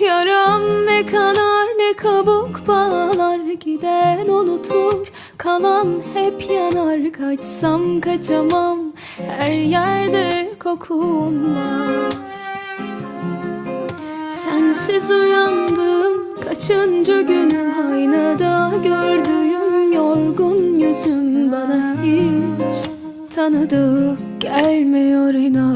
Yaram ne kanar ne kabuk bağlar Giden unutur. Kalan hep yanar Kaçsam kaçamam. Her yerde kokun var. Sensiz uyandım kaçıncı günüm? Aynada gördüğüm yorgun yüzüm Bana hiç tanıdık gelmiyor inan.